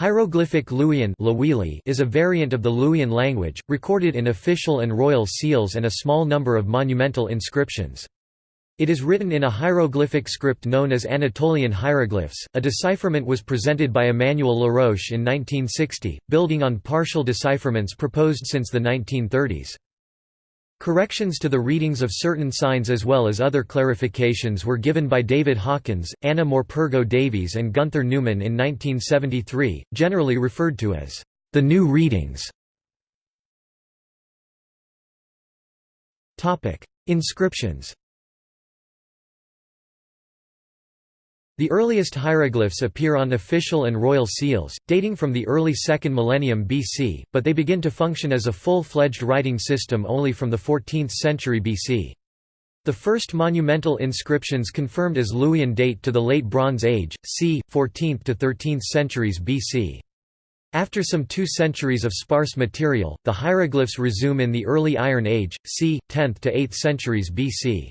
Hieroglyphic Luwian is a variant of the Luwian language, recorded in official and royal seals and a small number of monumental inscriptions. It is written in a hieroglyphic script known as Anatolian hieroglyphs. A decipherment was presented by Emmanuel Laroche in 1960, building on partial decipherments proposed since the 1930s. Corrections to the readings of certain signs as well as other clarifications were given by David Hawkins, Anna Morpurgo Davies and Günter Neumann in 1973, generally referred to as the new readings. Inscriptions The earliest hieroglyphs appear on official and royal seals, dating from the early 2nd millennium BC, but they begin to function as a full-fledged writing system only from the 14th century BC. The first monumental inscriptions confirmed as Luwian date to the Late Bronze Age, c. 14th to 13th centuries BC. After some two centuries of sparse material, the hieroglyphs resume in the early Iron Age, c. 10th to 8th centuries BC.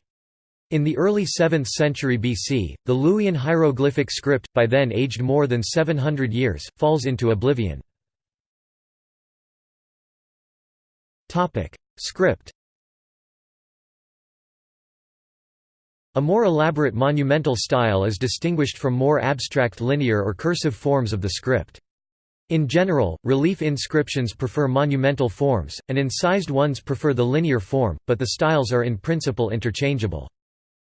In the early 7th century BC, the Luwian hieroglyphic script, by then aged more than 700 years, falls into oblivion. Script A more elaborate monumental style is distinguished from more abstract linear or cursive forms of the script. In general, relief inscriptions prefer monumental forms, and incised ones prefer the linear form, but the styles are in principle interchangeable.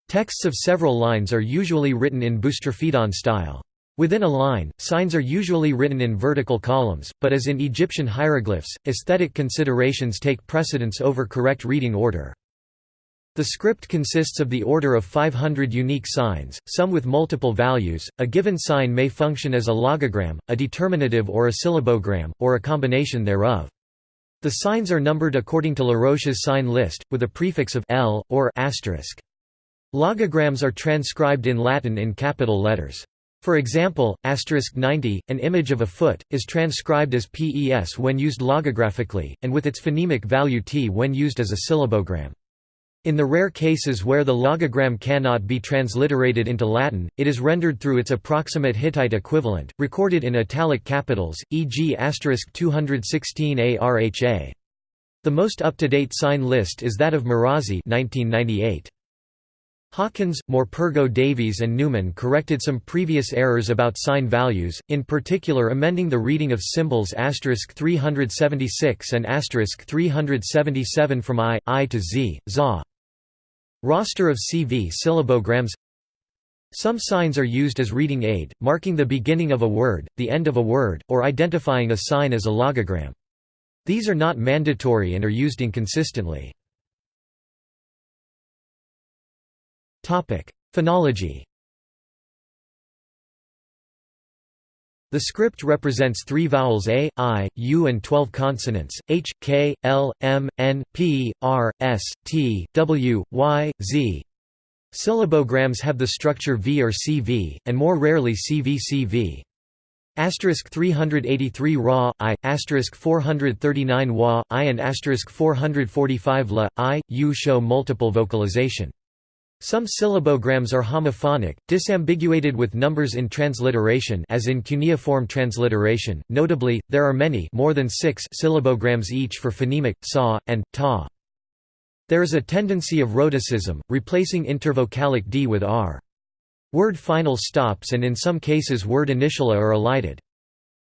Texts of several lines are usually written in boustrophedon style. Within a line, signs are usually written in vertical columns, but as in Egyptian hieroglyphs, aesthetic considerations take precedence over correct reading order. The script consists of the order of 500 unique signs, some with multiple values. A given sign may function as a logogram, a determinative or a syllabogram, or a combination thereof. The signs are numbered according to Laroche's sign list, with a prefix of L, or asterisk. Logograms are transcribed in Latin in capital letters. For example, asterisk 90, an image of a foot, is transcribed as PES when used logographically, and with its phonemic value T when used as a syllabogram. In the rare cases where the logogram cannot be transliterated into Latin, it is rendered through its approximate Hittite equivalent, recorded in italic capitals, e.g. asterisk 216 ARHA. The most up-to-date sign list is that of Marazzi 1998. Hawkins, Morpurgo Davies and Neumann corrected some previous errors about sign values, in particular amending the reading of symbols 376 and 377 from I, I to Z, ZA. Roster of CV syllabograms Some signs are used as reading aid, marking the beginning of a word, the end of a word, or identifying a sign as a logogram. These are not mandatory and are used inconsistently. Phonology The script represents three vowels a, i, u and 12 consonants, h, k, l, m, n, p, r, s, t, w, y, z. Syllabograms have the structure v or cv, and more rarely cv-cv. Asterisk 383 Ra, I, asterisk 439 Wa, I and asterisk 445 La, I, U show multiple vocalization. Some syllabograms are homophonic, disambiguated with numbers in transliteration as in cuneiform transliteration. Notably, there are many more than six syllabograms each for phonemic, sa, and, ta. There is a tendency of rhotacism, replacing intervocalic d with r. Word final stops and in some cases word initiala are elided.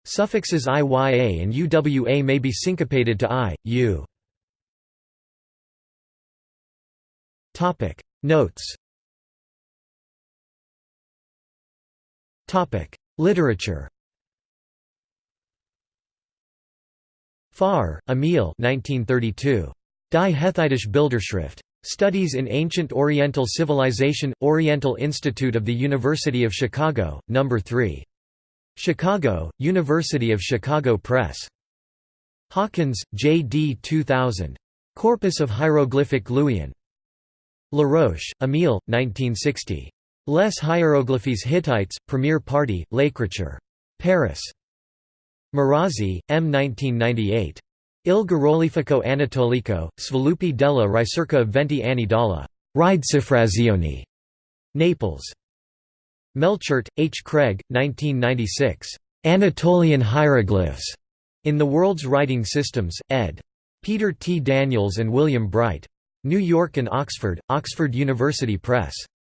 Suffixes iya and uwa may be syncopated to i, u. Notes Literature Forrer, Emil 1932. Die Hethitische Bilderschrift. Studies in Ancient Oriental Civilization, Oriental Institute of the University of Chicago, No. 3. Chicago, University of Chicago Press. Hawkins, J. D. 2000. Corpus of Hieroglyphic Luwian. Laroche, Emile, 1960. Les Hiéroglyphes Hittites, Premier Party, L'Écriture. Paris. Marazzi, M. 1998. Il Geroglifico Anatolico, Sviluppi della ricerca venti anni dalla Ridecifrazione. Naples. Melchert, H. Craig, 1996. Anatolian Hieroglyphs in the World's Writing Systems, ed. Peter T. Daniels and William Bright. New York and Oxford, Oxford University Press.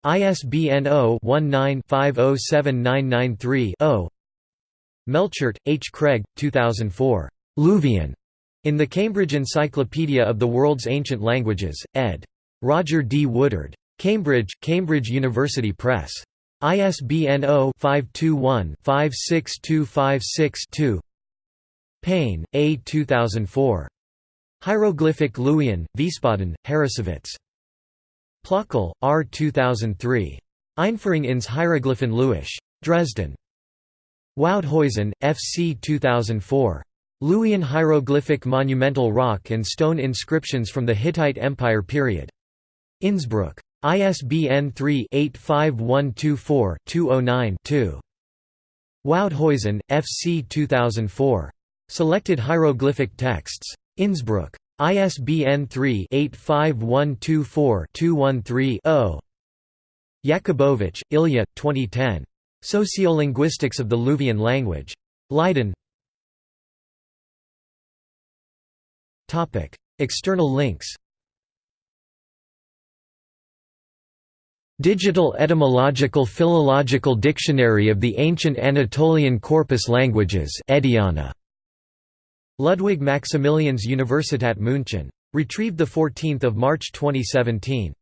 ISBN 0-19-507993-0 Melchert, H. Craig, 2004. Luwian. In the Cambridge Encyclopedia of the World's Ancient Languages, ed. Roger D. Woodard. Cambridge, Cambridge University Press. ISBN 0-521-56256-2 Payne, A. 2004. Hieroglyphic Luwian, Wiesbaden, Harrassowitz. Plöchl, R. 2003. Einführung ins Hieroglyphen Luwisch. Dresden. Woudhuizen, F. C. 2004. Luwian hieroglyphic monumental rock and stone inscriptions from the Hittite Empire period. Innsbruck. ISBN 3-85124-209-2. Woudhuizen, F. C. 2004. Selected hieroglyphic texts. Innsbruck. ISBN 3-85124-213-0. Yakubovich, Ilya, 2010. Sociolinguistics of the Luwian language. Leiden External links Digital Etymological Philological Dictionary of the Ancient Anatolian Corpus Languages Ediana. Ludwig Maximilians Universität München. Retrieved 14 March 2017.